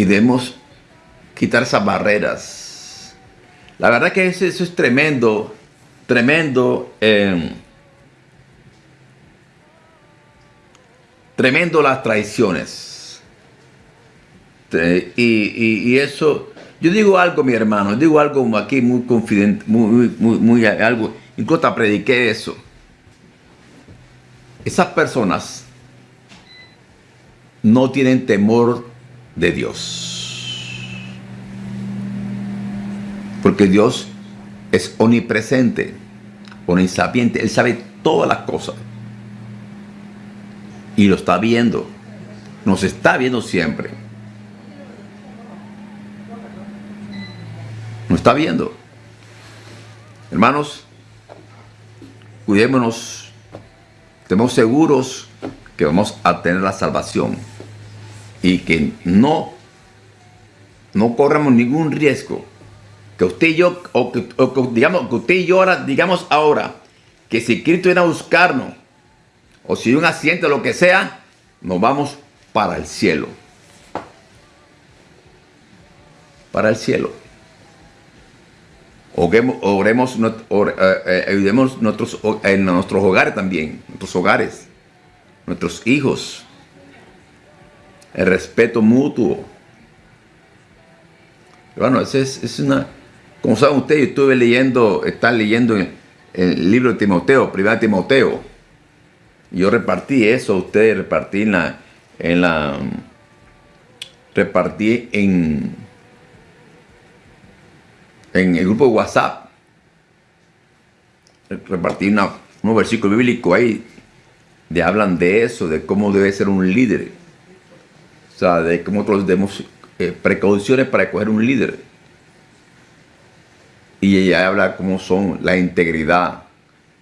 Y debemos quitar esas barreras. La verdad que eso, es tremendo, tremendo. Eh, tremendo las traiciones. Y, eso, yo digo algo, mi hermano, digo algo aquí muy confidente, muy, muy, muy, algo, incluso prediqué eso. Esas personas no tienen temor de Dios. Porque Dios es omnipresente, omnisapiente, Él sabe todas las cosas. Y lo está viendo. Nos está viendo siempre. Nos está viendo. Hermanos, cuidémonos. Estemos seguros que vamos a tener la salvación. Y que no, no corramos ningún riesgo. Que usted y yo, o que, digamos, que usted y yo ahora, digamos ahora, que si Cristo viene a buscarnos, o si hay un accidente o lo que sea, nos vamos para el cielo. Para el cielo. Oremos, oremos eh, eh, ayudemos nuestros, en nuestros hogares también, nuestros hogares, nuestros hijos. El respeto mutuo. Bueno, es, es una... Como saben ustedes, yo estuve leyendo, están leyendo el, el libro de Timoteo, primera Timoteo. Yo repartí eso, ustedes repartí en la, en la, repartí en, en el grupo de WhatsApp. Repartí una, unos versículos bíblicos ahí de hablan de eso, de cómo debe ser un líder. Sea, de cómo nosotros debemos eh, precauciones para escoger un líder. Y ella habla cómo son la integridad,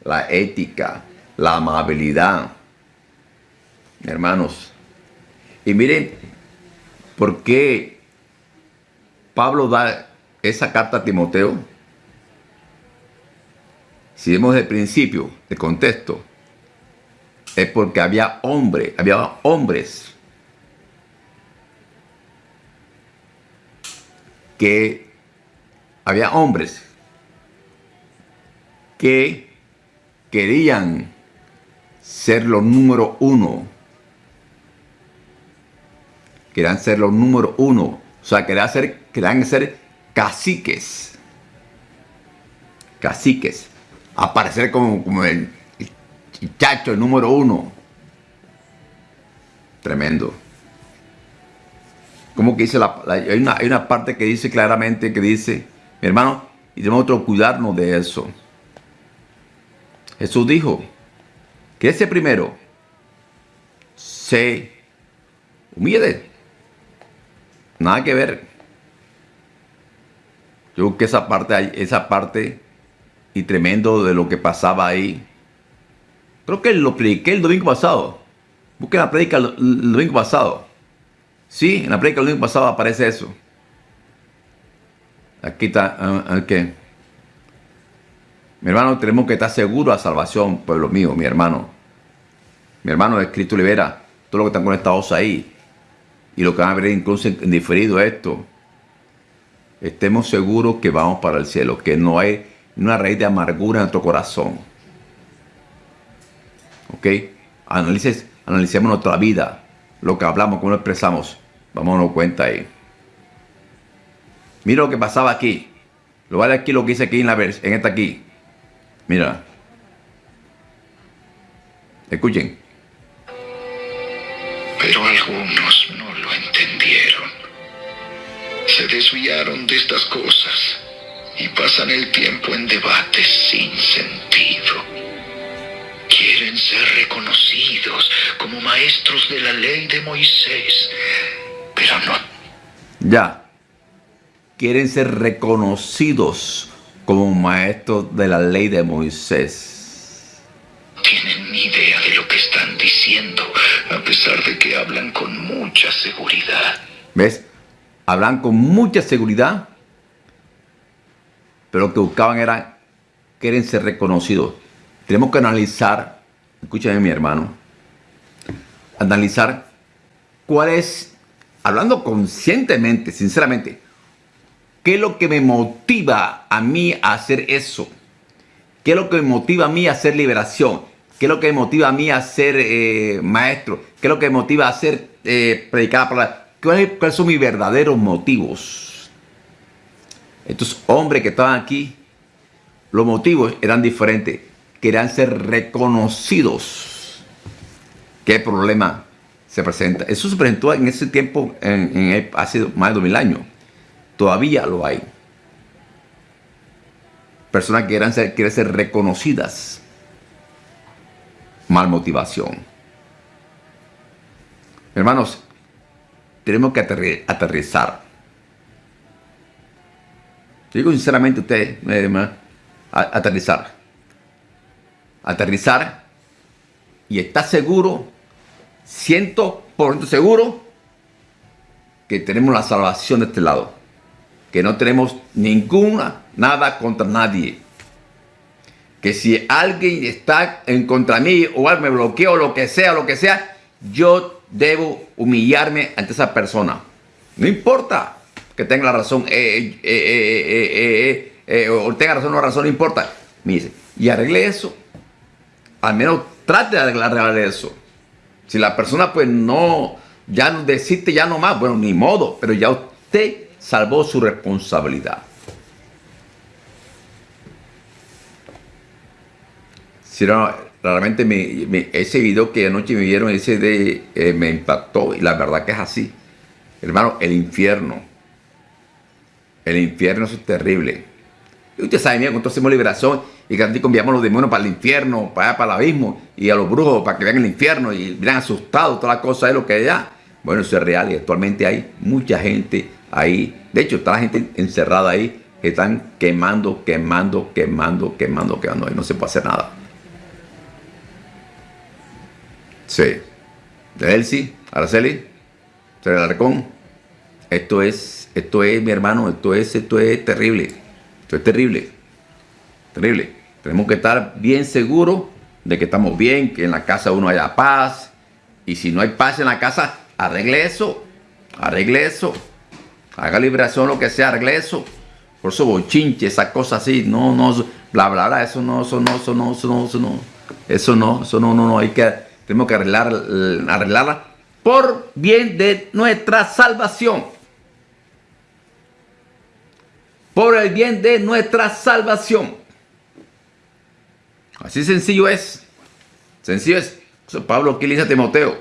la ética, la amabilidad. Hermanos, y miren por qué Pablo da esa carta a Timoteo. Si vemos el principio, el contexto, es porque había hombres, había hombres que había hombres que querían ser los número uno. Querían ser los número uno. O sea, querían ser, querían ser caciques. Caciques. Aparecer como, como el, chacho, el número uno. Tremendo. Como que dice la, hay, una, hay una parte que dice claramente que dice, mi hermano, y debemos cuidarnos de eso. Jesús dijo, que ese primero se humille. Nada que ver. Yo creo que esa parte, esa parte y tremendo de lo que pasaba ahí. Creo que lo prediqué el domingo pasado. Busquen la predica el, domingo pasado. Sí, en la predica el domingo pasado aparece eso. Aquí está, uh, mi hermano, tenemos que estar seguros a salvación, pueblo mío, mi hermano. Mi hermano de Cristo libera. Todos los que están conectados ahí. Y los que van a ver incluso en diferido esto. Estemos seguros que vamos para el cielo. Que no hay una raíz de amargura en nuestro corazón. ¿Ok? Analicemos nuestra vida. Lo que hablamos, cómo lo expresamos. Darnos cuenta ahí. Mira lo que pasaba aquí. Lo vale aquí lo que dice aquí en, la, en esta aquí. Mira. Escuchen. Pero algunos no lo entendieron. Se desviaron de estas cosas y pasan el tiempo en debates sin sentido. Ser reconocidos como maestros de la ley de Moisés, pero no. Ya. Quieren ser reconocidos como maestro de la ley de Moisés. Tienen ni idea de lo que están diciendo, a pesar de que hablan con mucha seguridad. ¿Ves? Hablan con mucha seguridad, pero lo que buscaban era, quieren ser reconocidos. Tenemos que analizar, escúchame mi hermano, analizar cuál es hablando conscientemente, sinceramente, ¿qué es lo que me motiva a mí a hacer eso? ¿Qué es lo que me motiva a mí a hacer liberación? ¿Qué es lo que me motiva a mí a ser eh, maestro? ¿Qué es lo que me motiva a hacer eh, predicar la palabra? ¿Cuáles son mis verdaderos motivos? Estos hombres que estaban aquí, los motivos eran diferentes. Querían ser reconocidos. ¿Qué problema se presenta? Eso se presentó en ese tiempo, en, hace más de dos mil años. Todavía lo hay. Personas que ser, quieren ser reconocidas. Mal motivación. Hermanos, tenemos que aterrizar. Digo sinceramente a usted, eh, aterrizar. Aterrizar y está seguro, ciento por ciento seguro, que tenemos la salvación de este lado. Que no tenemos ninguna, nada contra nadie. Que si alguien está en contra mí o alguien me bloquea o lo que sea, lo que sea, yo debo humillarme ante esa persona. No importa que tenga la razón, eh, eh, eh, o tenga razón o no razón, no importa. Me dice, y arregle eso. Al menos trate de arreglar eso. Si la persona pues no, ya no decide ya no más, bueno, ni modo, pero ya usted salvó su responsabilidad. Si no, realmente me, ese video que anoche me vieron, ese de, eh, me impactó y la verdad que es así. Hermano, el infierno. El infierno es terrible. Y usted sabe, mira, cuando hacemos liberación y que enviamos a los demonios para el infierno, para para el abismo, y a los brujos para que vean el infierno y miran asustados, toda la cosa es lo que hay allá. Bueno, eso es real y actualmente hay mucha gente ahí. De hecho, está la gente encerrada ahí que están quemando, quemando, quemando, quemando, quemando y no se puede hacer nada. Sí. De Elsie, Araceli, Arcón. Esto es, esto es, mi hermano, esto es, esto es terrible. Esto es terrible. Terrible. Tenemos que estar bien seguros de que estamos bien, que en la casa uno haya paz. Y si no hay paz en la casa, arregle eso. Arregle eso. Haga liberación, lo que sea, arregle eso. Por eso bochinche, esa cosa así. No, no, bla, bla, bla. Eso no, eso no, eso no, eso no, eso no. Eso no, eso no, no, no. Hay que tenemos que arreglar, arreglarla por bien de nuestra salvación. Por el bien de nuestra salvación. Así sencillo es. Sencillo es. Pablo, ¿qué le dice a Timoteo?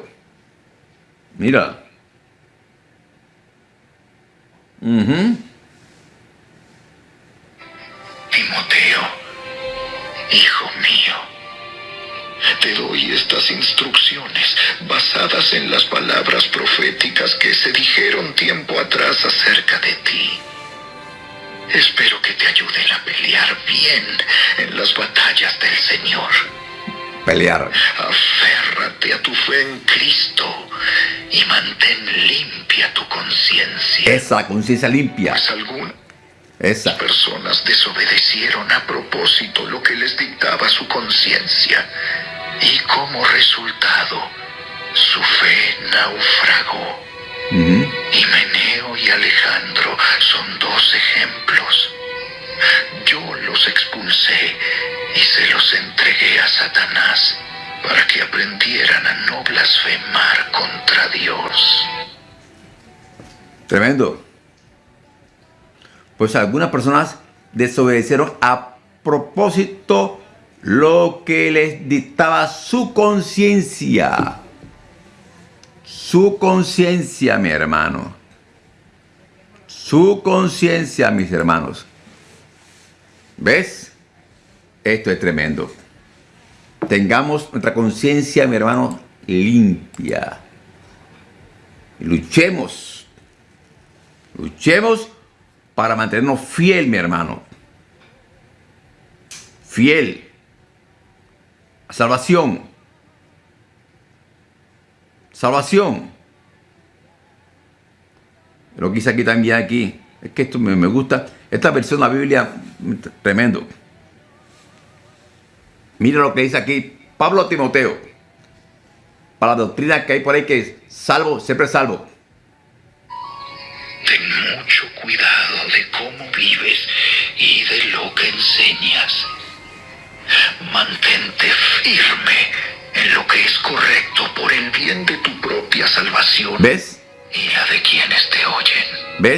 Mira. Timoteo, hijo mío te doy estas instrucciones basadas en las palabras proféticas que se dijeron tiempo atrás acerca de ti. Espero que te ayuden a pelear bien en las batallas del Señor. Pelear. Aférrate a tu fe en Cristo y mantén limpia tu conciencia. Esa conciencia limpia. Pues algunas personas desobedecieron a propósito lo que les dictaba su conciencia y como resultado su fe naufragó. Meneo y Alejandro son dos ejemplos. Yo los expulsé y se los entregué a Satanás para que aprendieran a no blasfemar contra Dios. Tremendo. Pues algunas personas desobedecieron a propósito lo que les dictaba su conciencia. Su conciencia, mi hermano. Su conciencia, mis hermanos. ¿Ves? Esto es tremendo. Tengamos nuestra conciencia, mi hermano, limpia. Luchemos. Luchemos para mantenernos fiel, mi hermano. Fiel Salvación. Salvación. Lo que hice aquí también aquí. Es que esto me, me gusta. Esta versión de la Biblia, tremendo. Mira lo que dice aquí Pablo Timoteo. Para la doctrina que hay por ahí que es salvo, siempre salvo. mucho cuidado de cómo vives y de lo que enseñas. Mantente firme en lo que es correcto por el bien de tu propia salvación ¿Ves? y la de quienes te oyen. ¿Ves?